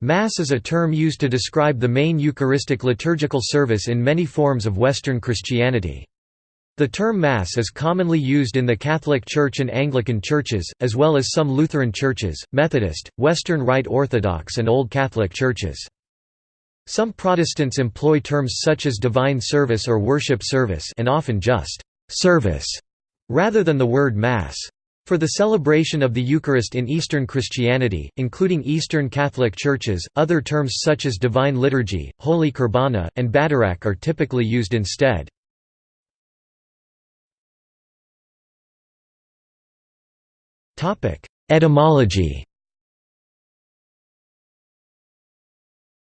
Mass is a term used to describe the main Eucharistic liturgical service in many forms of Western Christianity. The term Mass is commonly used in the Catholic Church and Anglican churches, as well as some Lutheran churches, Methodist, Western Rite Orthodox and Old Catholic churches. Some Protestants employ terms such as divine service or worship service and often just «service» rather than the word Mass. For the celebration of the Eucharist in Eastern Christianity, including Eastern Catholic churches, other terms such as Divine Liturgy, Holy Qurbana, and Badarak are typically used instead. Etymology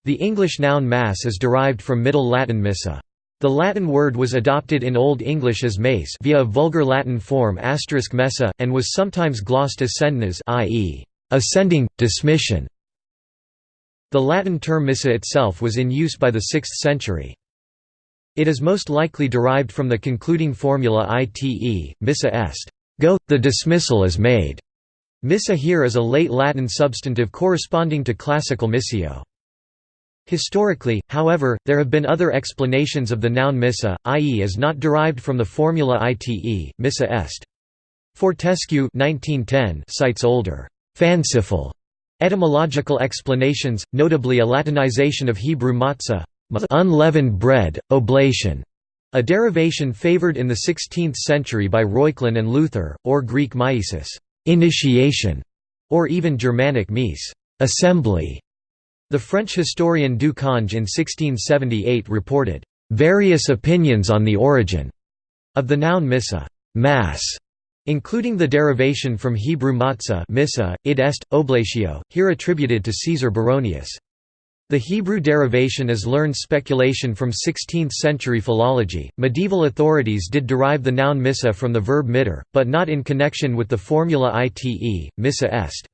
The English noun mass is derived from Middle Latin missa. The Latin word was adopted in Old English as mace via a vulgar Latin form messa, and was sometimes glossed as sendnas i.e., ascending, dismission. The Latin term missa itself was in use by the 6th century. It is most likely derived from the concluding formula ite, missa est, go, the dismissal is made. Missa here is a late Latin substantive corresponding to classical missio. Historically, however, there have been other explanations of the noun missa, i.e. is not derived from the formula ite, missa est. Fortescue 1910 cites older, fanciful etymological explanations, notably a Latinization of Hebrew matzah, unleavened bread, oblation, a derivation favored in the 16th century by Reuchlin and Luther, or Greek maisis, initiation, or even Germanic mise, assembly. The French historian Du Cange in 1678 reported, "...various opinions on the origin," of the noun missa mass", including the derivation from Hebrew matzah missa, id est, oblatio, here attributed to Caesar Baronius. The Hebrew derivation is learned speculation from 16th-century philology. Medieval authorities did derive the noun missa from the verb mitter, but not in connection with the formula ite, missa est.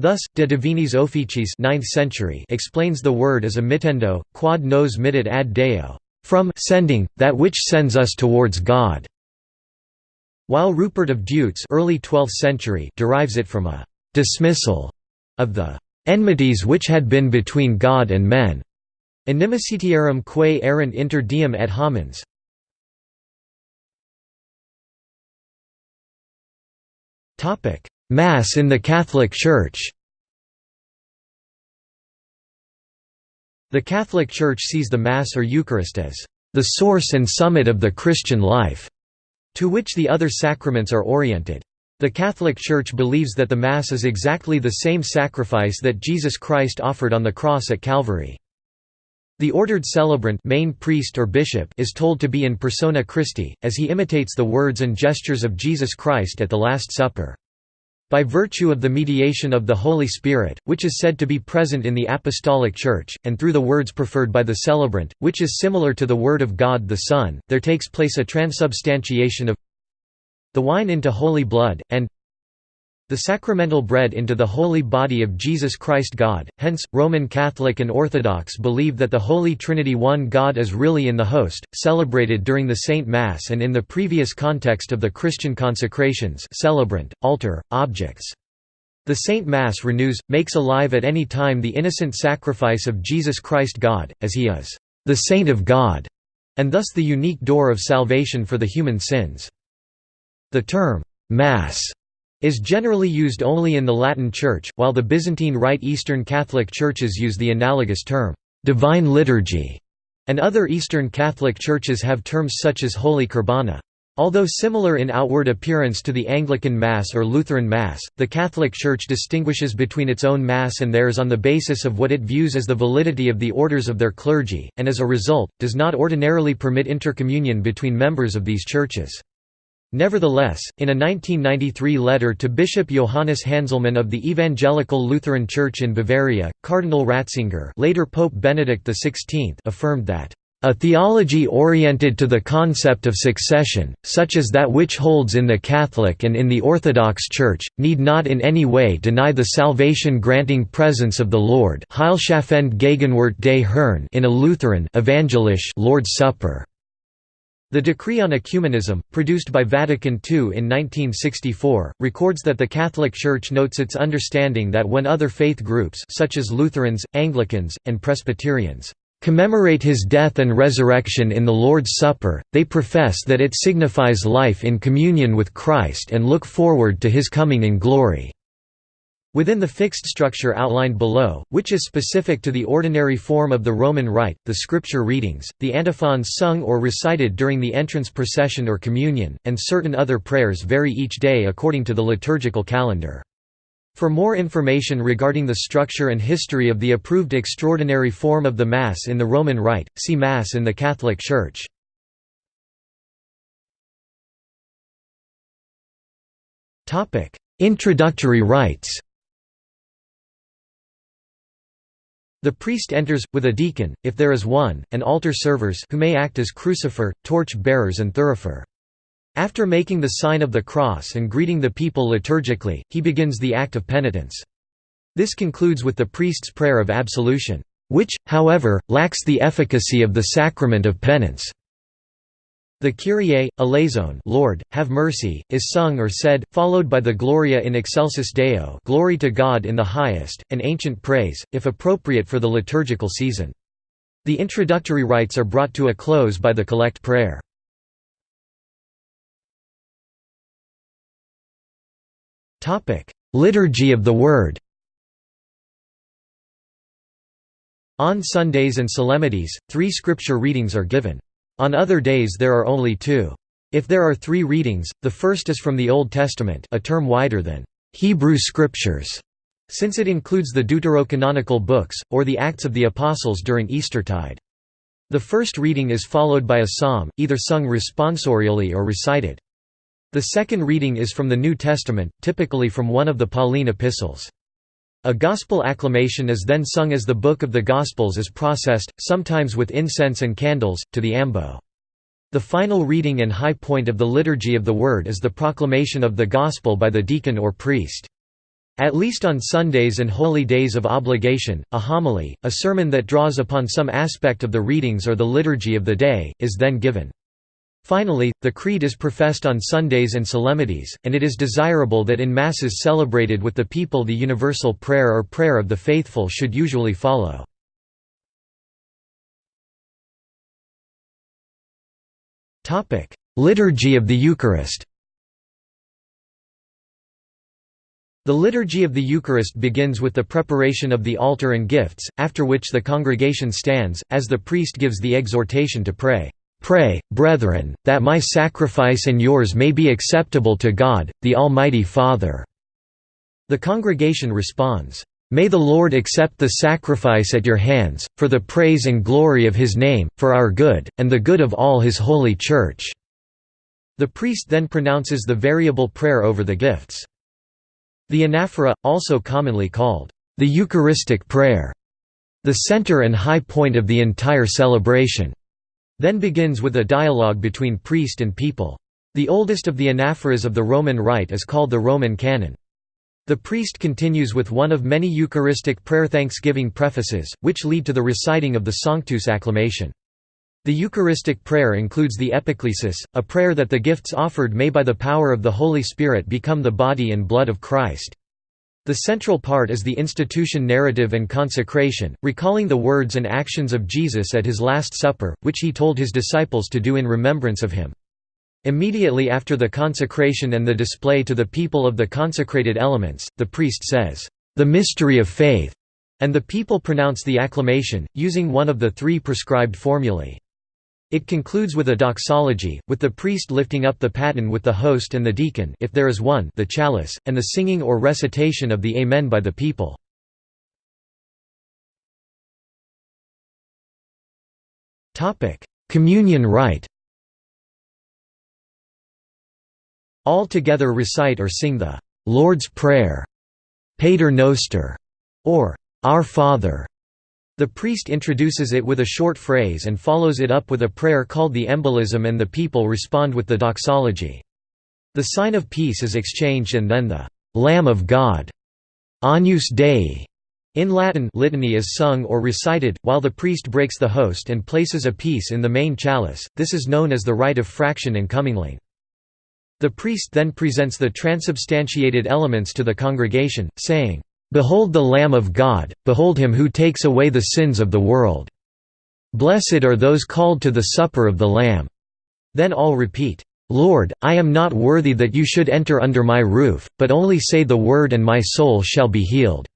Thus, De Divinis Officiis 9th century explains the word as a mittendo, quod nos mittit ad Deo, from sending, that which sends us towards God, while Rupert of Deutz early 12th century derives it from a dismissal of the enmities which had been between God and men. Inimicitiarum quae erant inter diem et homines. Mass in the Catholic Church The Catholic Church sees the Mass or Eucharist as the source and summit of the Christian life, to which the other sacraments are oriented. The Catholic Church believes that the Mass is exactly the same sacrifice that Jesus Christ offered on the cross at Calvary. The ordered celebrant main priest or bishop is told to be in persona Christi, as he imitates the words and gestures of Jesus Christ at the Last Supper. By virtue of the mediation of the Holy Spirit, which is said to be present in the Apostolic Church, and through the words preferred by the celebrant, which is similar to the Word of God the Son, there takes place a transubstantiation of the wine into holy blood, and the sacramental bread into the holy body of Jesus Christ God. Hence, Roman Catholic and Orthodox believe that the Holy Trinity one God is really in the host, celebrated during the Saint Mass and in the previous context of the Christian consecrations celebrant, altar, objects. The Saint Mass renews, makes alive at any time the innocent sacrifice of Jesus Christ God, as he is the Saint of God, and thus the unique door of salvation for the human sins. The term, Mass is generally used only in the Latin Church, while the Byzantine Rite Eastern Catholic churches use the analogous term, divine liturgy, and other Eastern Catholic churches have terms such as Holy Qurbana. Although similar in outward appearance to the Anglican Mass or Lutheran Mass, the Catholic Church distinguishes between its own Mass and theirs on the basis of what it views as the validity of the orders of their clergy, and as a result, does not ordinarily permit intercommunion between members of these churches. Nevertheless, in a 1993 letter to Bishop Johannes Hanselmann of the Evangelical Lutheran Church in Bavaria, Cardinal Ratzinger later Pope Benedict XVI affirmed that, "...a theology oriented to the concept of succession, such as that which holds in the Catholic and in the Orthodox Church, need not in any way deny the salvation-granting presence of the Lord in a Lutheran Evangelisch Lord's Supper." The Decree on Ecumenism, produced by Vatican II in 1964, records that the Catholic Church notes its understanding that when other faith groups such as Lutherans, Anglicans, and Presbyterians commemorate his death and resurrection in the Lord's Supper, they profess that it signifies life in communion with Christ and look forward to his coming in glory. Within the fixed structure outlined below, which is specific to the ordinary form of the Roman Rite, the scripture readings, the antiphons sung or recited during the entrance procession or communion, and certain other prayers vary each day according to the liturgical calendar. For more information regarding the structure and history of the approved extraordinary form of the Mass in the Roman Rite, see Mass in the Catholic Church. Introductory rites The priest enters, with a deacon, if there is one, and altar servers who may act as crucifer, torch bearers and thurifer. After making the sign of the cross and greeting the people liturgically, he begins the act of penitence. This concludes with the priest's prayer of absolution, which, however, lacks the efficacy of the sacrament of penance. The Kyrie, eleison Lord, have mercy, is sung or said, followed by the Gloria in excelsis Deo glory to God in the highest, an ancient praise, if appropriate for the liturgical season. The introductory rites are brought to a close by the collect prayer. Liturgy of the Word On Sundays and solemnities, three scripture readings are given. On other days there are only two. If there are three readings, the first is from the Old Testament a term wider than Hebrew Scriptures, since it includes the deuterocanonical books, or the Acts of the Apostles during Eastertide. The first reading is followed by a psalm, either sung responsorially or recited. The second reading is from the New Testament, typically from one of the Pauline epistles. A gospel acclamation is then sung as the Book of the Gospels is processed, sometimes with incense and candles, to the ambo. The final reading and high point of the Liturgy of the Word is the proclamation of the Gospel by the deacon or priest. At least on Sundays and holy days of obligation, a homily, a sermon that draws upon some aspect of the readings or the liturgy of the day, is then given. Finally, the Creed is professed on Sundays and solemnities, and it is desirable that in Masses celebrated with the people the universal prayer or prayer of the faithful should usually follow. Liturgy of the Eucharist The Liturgy of the Eucharist begins with the preparation of the altar and gifts, after which the congregation stands, as the priest gives the exhortation to pray. Pray, brethren, that my sacrifice and yours may be acceptable to God, the Almighty Father." The congregation responds, "'May the Lord accept the sacrifice at your hands, for the praise and glory of His name, for our good, and the good of all His holy Church." The priest then pronounces the variable prayer over the gifts. The anaphora, also commonly called, "'the Eucharistic prayer' the center and high point of the entire celebration then begins with a dialogue between priest and people. The oldest of the anaphoras of the Roman Rite is called the Roman Canon. The priest continues with one of many Eucharistic prayer thanksgiving prefaces, which lead to the reciting of the Sanctus acclamation. The Eucharistic prayer includes the epiclesis, a prayer that the gifts offered may by the power of the Holy Spirit become the body and blood of Christ. The central part is the institution narrative and consecration, recalling the words and actions of Jesus at his Last Supper, which he told his disciples to do in remembrance of him. Immediately after the consecration and the display to the people of the consecrated elements, the priest says, "'The mystery of faith' and the people pronounce the acclamation, using one of the three prescribed formulae. It concludes with a doxology, with the priest lifting up the paten with the host and the deacon if there is one the chalice, and the singing or recitation of the Amen by the people. Communion rite All together recite or sing the «Lord's Prayer» Pater Noster, or «Our Father» The priest introduces it with a short phrase and follows it up with a prayer called the embolism and the people respond with the doxology. The sign of peace is exchanged and then the «Lamb of God» Agnus Dei In Latin litany is sung or recited, while the priest breaks the host and places a piece in the main chalice, this is known as the rite of fraction and comingling. The priest then presents the transubstantiated elements to the congregation, saying, "'Behold the Lamb of God, behold him who takes away the sins of the world. Blessed are those called to the supper of the Lamb." Then all repeat, Lord, I am not worthy that you should enter under my roof, but only say the word and my soul shall be healed."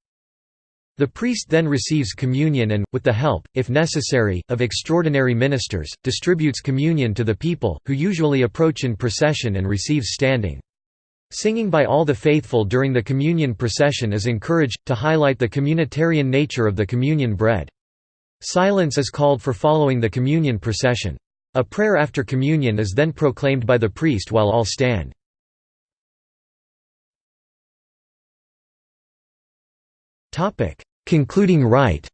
The priest then receives communion and, with the help, if necessary, of extraordinary ministers, distributes communion to the people, who usually approach in procession and receives standing. Singing by all the faithful during the communion procession is encouraged, to highlight the communitarian nature of the communion bread. Silence is called for following the communion procession. A prayer after communion is then proclaimed by the priest while all stand. Concluding rite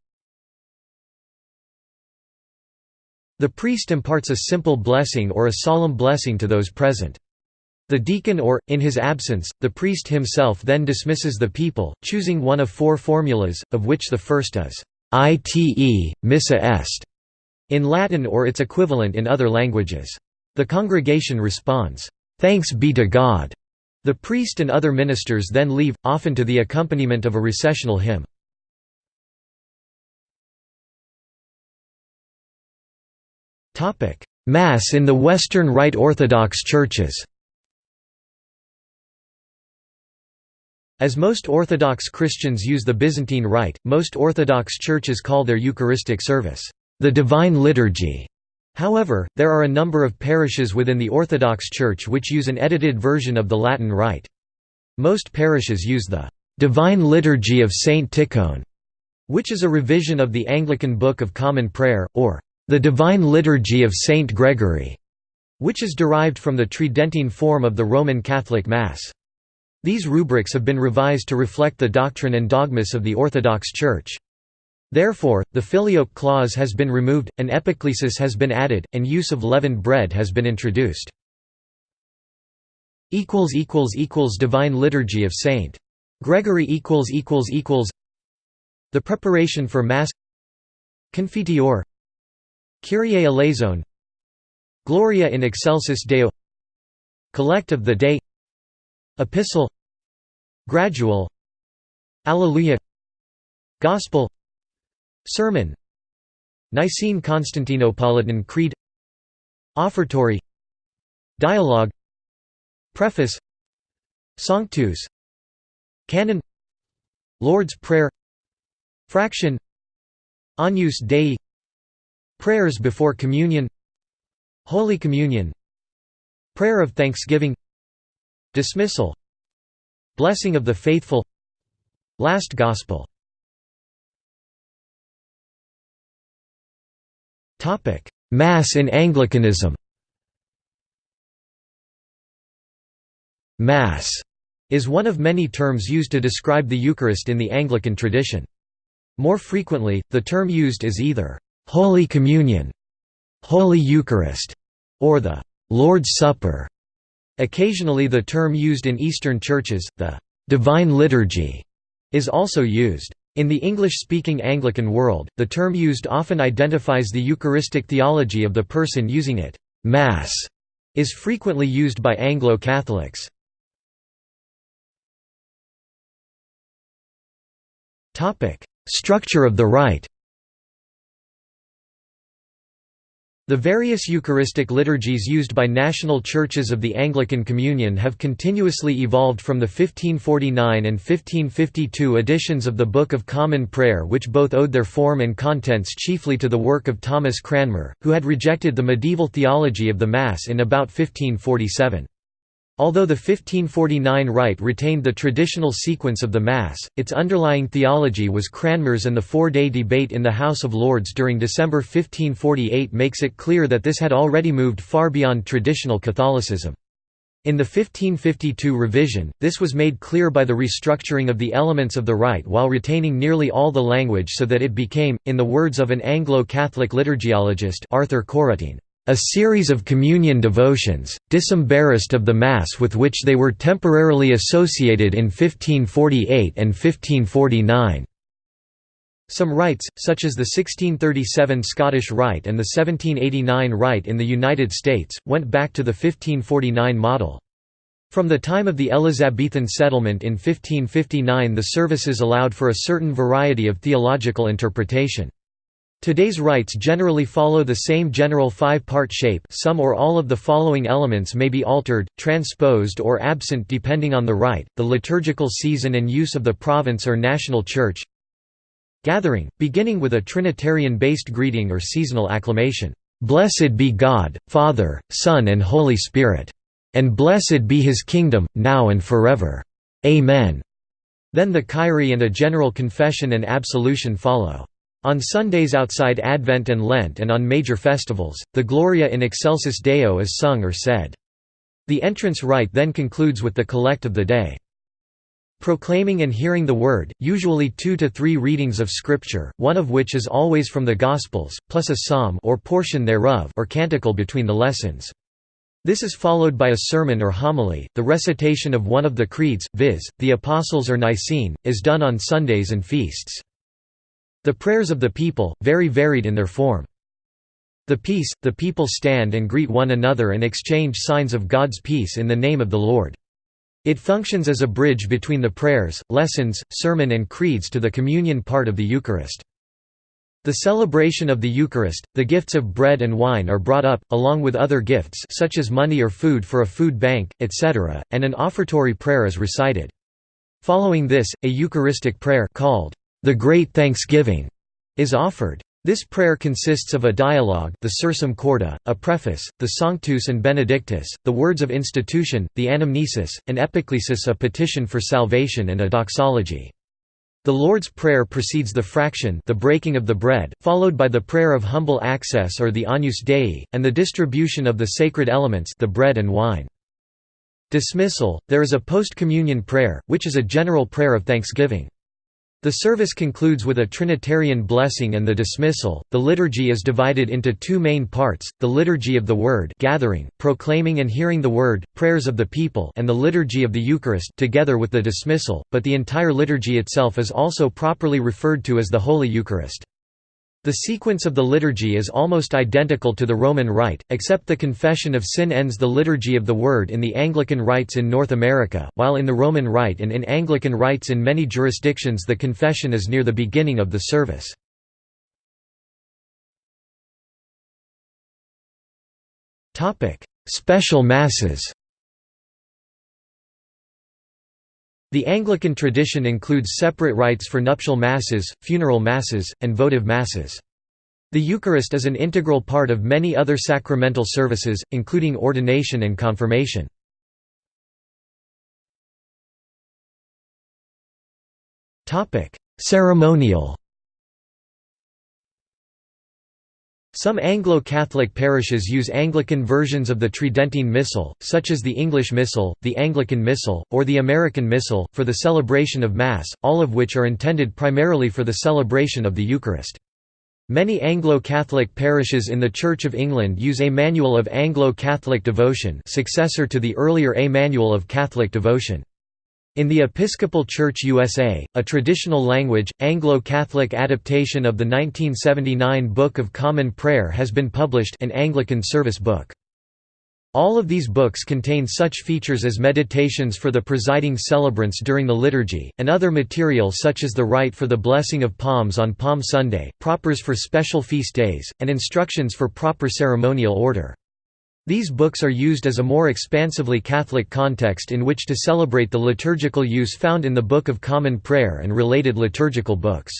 The priest imparts a simple blessing or a solemn blessing to those present. The deacon or, in his absence, the priest himself then dismisses the people, choosing one of four formulas, of which the first is, "'Ite, missa est' in Latin or its equivalent in other languages. The congregation responds, "'Thanks be to God'". The priest and other ministers then leave, often to the accompaniment of a recessional hymn. Mass in the Western Rite Orthodox churches As most Orthodox Christians use the Byzantine Rite, most Orthodox churches call their Eucharistic service, the Divine Liturgy. However, there are a number of parishes within the Orthodox Church which use an edited version of the Latin Rite. Most parishes use the Divine Liturgy of Saint Tikhon, which is a revision of the Anglican Book of Common Prayer, or the Divine Liturgy of Saint Gregory, which is derived from the Tridentine form of the Roman Catholic Mass. These rubrics have been revised to reflect the doctrine and dogmas of the Orthodox Church. Therefore, the filioque clause has been removed, an epiclesis has been added, and use of leavened bread has been introduced. Divine Liturgy of Saint. Gregory The preparation for Mass Confiteor Kyrie eleison Gloria in excelsis Deo Collect of the Day Epistle Gradual Alleluia Gospel Sermon Nicene Constantinopolitan Creed Offertory Dialogue Preface Sanctus Canon Lord's Prayer Fraction Agnus Dei Prayers before Communion Holy Communion Prayer of Thanksgiving Dismissal Blessing of the Faithful Last Gospel Mass in Anglicanism Mass is one of many terms used to describe the Eucharist in the Anglican tradition. More frequently, the term used is either «Holy Communion», «Holy Eucharist», or the «Lord's Supper». Occasionally the term used in Eastern churches, the «Divine Liturgy», is also used. In the English-speaking Anglican world, the term used often identifies the Eucharistic theology of the person using it. Mass is frequently used by Anglo-Catholics. Structure of the rite The various Eucharistic liturgies used by national churches of the Anglican Communion have continuously evolved from the 1549 and 1552 editions of the Book of Common Prayer which both owed their form and contents chiefly to the work of Thomas Cranmer, who had rejected the medieval theology of the Mass in about 1547. Although the 1549 rite retained the traditional sequence of the Mass, its underlying theology was Cranmer's and the four-day debate in the House of Lords during December 1548 makes it clear that this had already moved far beyond traditional Catholicism. In the 1552 revision, this was made clear by the restructuring of the elements of the rite while retaining nearly all the language so that it became, in the words of an Anglo-Catholic liturgiologist Arthur Couratin, a series of communion devotions, disembarrassed of the Mass with which they were temporarily associated in 1548 and 1549. Some rites, such as the 1637 Scottish Rite and the 1789 Rite in the United States, went back to the 1549 model. From the time of the Elizabethan settlement in 1559 the services allowed for a certain variety of theological interpretation. Today's rites generally follow the same general five-part shape some or all of the following elements may be altered, transposed or absent depending on the rite, the liturgical season and use of the province or national church. Gathering, beginning with a Trinitarian-based greeting or seasonal acclamation, "'Blessed be God, Father, Son and Holy Spirit! And blessed be his kingdom, now and forever! Amen!' Then the Kyrie and a general confession and absolution follow. On Sundays outside Advent and Lent and on major festivals, the Gloria in Excelsis Deo is sung or said. The entrance rite then concludes with the collect of the day. Proclaiming and hearing the Word, usually two to three readings of Scripture, one of which is always from the Gospels, plus a psalm or portion thereof or canticle between the lessons. This is followed by a sermon or homily. The recitation of one of the creeds, viz., the Apostles' or Nicene, is done on Sundays and feasts. The prayers of the people, very varied in their form. The peace, the people stand and greet one another and exchange signs of God's peace in the name of the Lord. It functions as a bridge between the prayers, lessons, sermon and creeds to the communion part of the Eucharist. The celebration of the Eucharist, the gifts of bread and wine are brought up, along with other gifts such as money or food for a food bank, etc., and an offertory prayer is recited. Following this, a Eucharistic prayer called the Great Thanksgiving is offered. This prayer consists of a dialogue the Sursum Corda, a preface, the Sanctus and Benedictus, the words of institution, the anamnesis, an epiclesis a petition for salvation and a doxology. The Lord's Prayer precedes the fraction the breaking of the bread, followed by the prayer of humble access or the Agnus Dei, and the distribution of the sacred elements the bread and wine. Dismissal – There is a post-communion prayer, which is a general prayer of thanksgiving. The service concludes with a Trinitarian blessing and the dismissal. The liturgy is divided into two main parts: the liturgy of the Word, gathering, proclaiming and hearing the Word, prayers of the people, and the liturgy of the Eucharist, together with the dismissal. But the entire liturgy itself is also properly referred to as the Holy Eucharist. The sequence of the liturgy is almost identical to the Roman Rite, except the confession of sin ends the liturgy of the Word in the Anglican rites in North America, while in the Roman Rite and in Anglican rites in many jurisdictions the confession is near the beginning of the service. Special Masses The Anglican tradition includes separate rites for nuptial masses, funeral masses, and votive masses. The Eucharist is an integral part of many other sacramental services, including ordination and confirmation. Ceremonial Some Anglo-Catholic parishes use Anglican versions of the Tridentine Missal, such as the English Missal, the Anglican Missal, or the American Missal, for the celebration of Mass, all of which are intended primarily for the celebration of the Eucharist. Many Anglo-Catholic parishes in the Church of England use a Manual of Anglo-Catholic Devotion successor to the earlier A Manual of Catholic Devotion. In the Episcopal Church USA, a traditional language, Anglo-Catholic adaptation of the 1979 Book of Common Prayer has been published an Anglican service book. All of these books contain such features as meditations for the presiding celebrants during the liturgy, and other material such as the rite for the blessing of palms on Palm Sunday, propers for special feast days, and instructions for proper ceremonial order. These books are used as a more expansively Catholic context in which to celebrate the liturgical use found in the Book of Common Prayer and related liturgical books.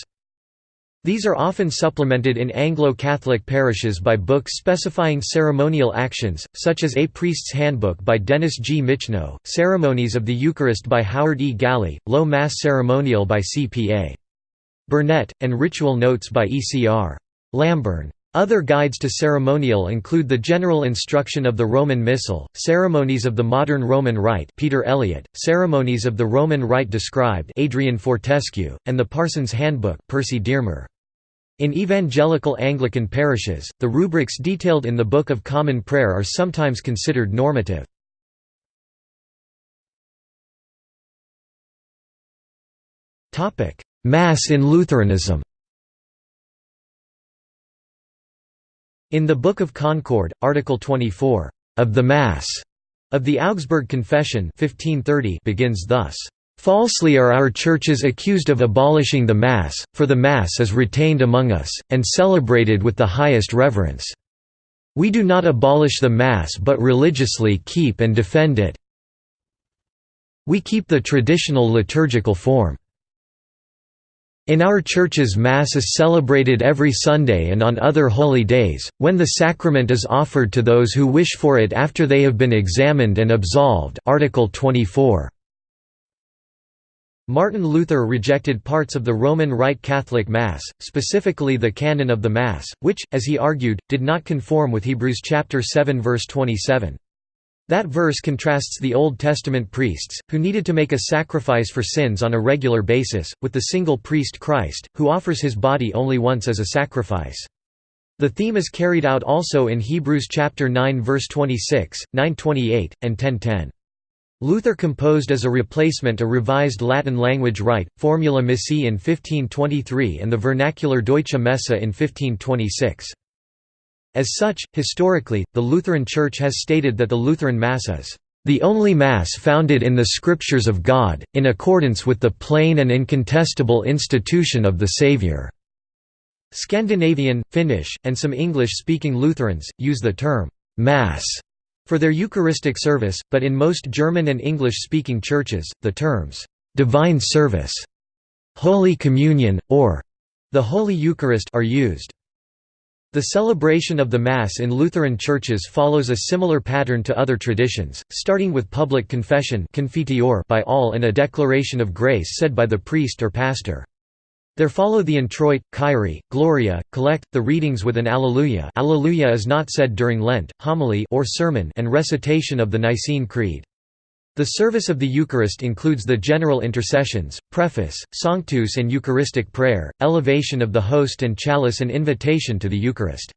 These are often supplemented in Anglo-Catholic parishes by books specifying ceremonial actions, such as A Priest's Handbook by Dennis G. Michno, Ceremonies of the Eucharist by Howard E. Galley, Low Mass Ceremonial by C.P.A. Burnett, and Ritual Notes by E.C.R. Lamburn. Other guides to ceremonial include the General Instruction of the Roman Missal, Ceremonies of the Modern Roman Rite Peter Elliott, Ceremonies of the Roman Rite Described Adrian Fortescue, and the Parson's Handbook Percy Dearmer. In evangelical Anglican parishes, the rubrics detailed in the Book of Common Prayer are sometimes considered normative. Mass in Lutheranism In the Book of Concord, Article 24, "...of the Mass", of the Augsburg Confession 1530 begins thus, "...falsely are our churches accused of abolishing the Mass, for the Mass is retained among us, and celebrated with the highest reverence. We do not abolish the Mass but religiously keep and defend it. We keep the traditional liturgical form. In our churches Mass is celebrated every Sunday and on other holy days, when the sacrament is offered to those who wish for it after they have been examined and absolved Article 24. Martin Luther rejected parts of the Roman Rite Catholic Mass, specifically the canon of the Mass, which, as he argued, did not conform with Hebrews chapter 7 verse 27. That verse contrasts the Old Testament priests, who needed to make a sacrifice for sins on a regular basis, with the single priest Christ, who offers his body only once as a sacrifice. The theme is carried out also in Hebrews chapter 9 verse 26, 928, and 1010. Luther composed as a replacement a revised Latin language rite, Formula Missae in 1523 and the vernacular Deutsche Messe in 1526. As such, historically, the Lutheran Church has stated that the Lutheran Mass is the only Mass founded in the Scriptures of God, in accordance with the plain and incontestable institution of the Saviour." Scandinavian, Finnish, and some English-speaking Lutherans, use the term «Mass» for their Eucharistic service, but in most German and English-speaking churches, the terms «divine service», «Holy Communion», or «the Holy Eucharist» are used. The celebration of the Mass in Lutheran churches follows a similar pattern to other traditions, starting with public confession by all and a declaration of grace said by the priest or pastor. There follow the introit, Kyrie, Gloria, collect, the readings with an Alleluia Alleluia is not said during Lent, homily or sermon and recitation of the Nicene Creed. The service of the Eucharist includes the general intercessions, preface, sanctus and Eucharistic prayer, elevation of the host and chalice and invitation to the Eucharist.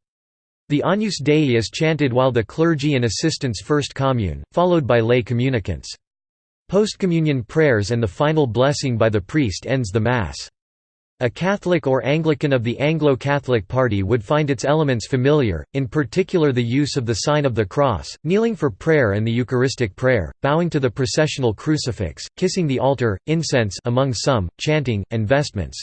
The Agnus Dei is chanted while the clergy and assistants first commune, followed by lay communicants. Postcommunion prayers and the final blessing by the priest ends the Mass. A Catholic or Anglican of the Anglo-Catholic Party would find its elements familiar, in particular the use of the sign of the cross, kneeling for prayer and the Eucharistic prayer, bowing to the processional crucifix, kissing the altar, incense among some, chanting, and vestments.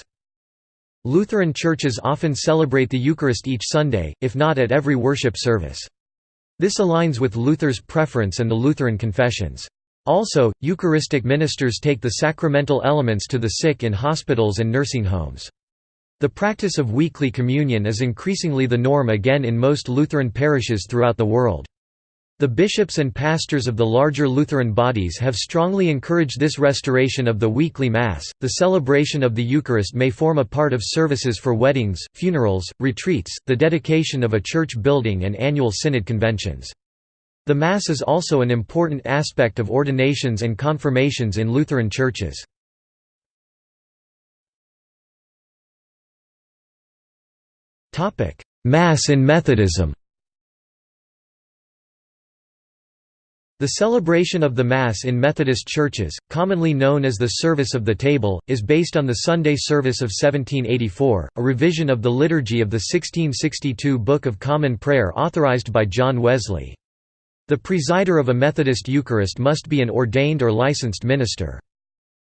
Lutheran churches often celebrate the Eucharist each Sunday, if not at every worship service. This aligns with Luther's preference and the Lutheran confessions. Also, Eucharistic ministers take the sacramental elements to the sick in hospitals and nursing homes. The practice of weekly communion is increasingly the norm again in most Lutheran parishes throughout the world. The bishops and pastors of the larger Lutheran bodies have strongly encouraged this restoration of the weekly Mass. The celebration of the Eucharist may form a part of services for weddings, funerals, retreats, the dedication of a church building, and annual synod conventions. The Mass is also an important aspect of ordinations and confirmations in Lutheran churches. Mass in Methodism The celebration of the Mass in Methodist churches, commonly known as the Service of the Table, is based on the Sunday Service of 1784, a revision of the liturgy of the 1662 Book of Common Prayer authorized by John Wesley. The presider of a Methodist Eucharist must be an ordained or licensed minister.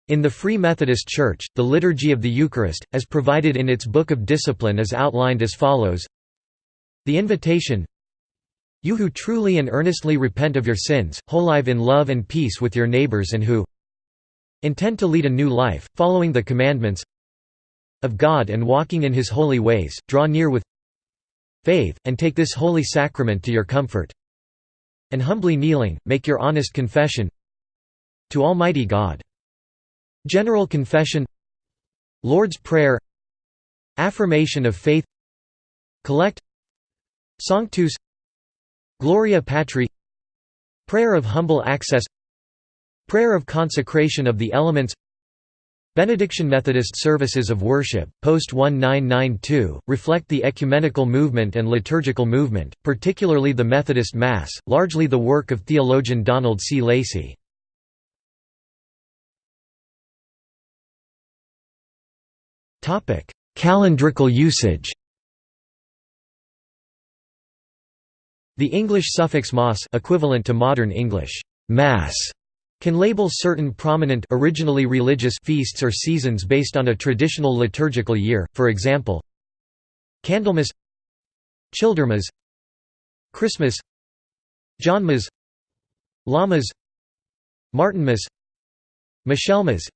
In the Free Methodist Church, the Liturgy of the Eucharist, as provided in its Book of Discipline is outlined as follows The invitation You who truly and earnestly repent of your sins, whole live in love and peace with your neighbors and who intend to lead a new life, following the commandments of God and walking in his holy ways, draw near with faith, and take this holy sacrament to your comfort and humbly kneeling, make your honest confession to Almighty God. General Confession Lord's Prayer Affirmation of Faith Collect Sanctus Gloria Patri Prayer of Humble Access Prayer of Consecration of the Elements Benediction Methodist services of worship, post-1992, reflect the ecumenical movement and liturgical movement, particularly the Methodist Mass, largely the work of theologian Donald C. Lacey. Calendrical usage The English suffix mas equivalent to modern English mass can label certain prominent originally religious feasts or seasons based on a traditional liturgical year, for example Candlemas Childermas Christmas Johnmas Lammas Martinmas Michaelmas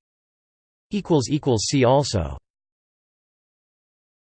See also